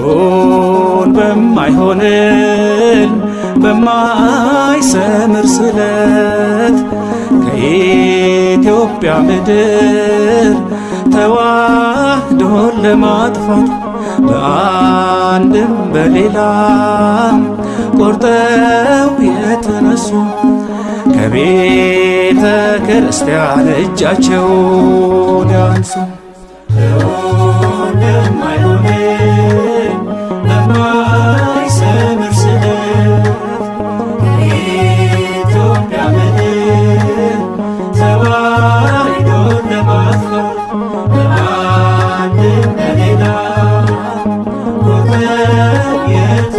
እውን በማይሆንል በማይሰምር ስለት ከኢትዮጵያ ምድር ተዋህዶን ለማጥፋት በአንድም በሌላም ቆርጠው የተነሱ ከቤተ ክርስቲያን እጃቸውን ያንሱ። yeah.